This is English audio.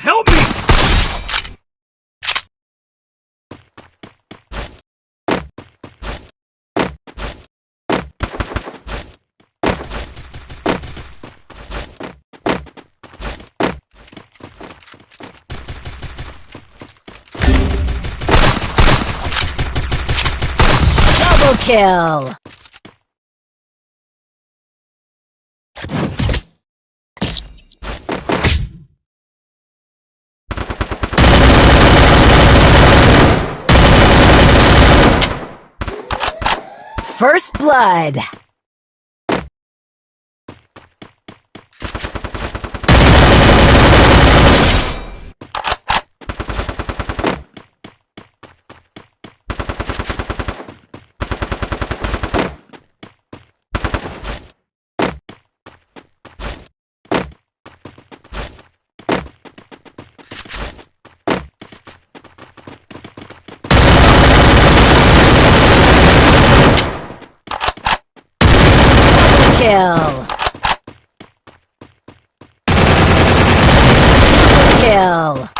Help me! Kill! First blood! Kill. Kill.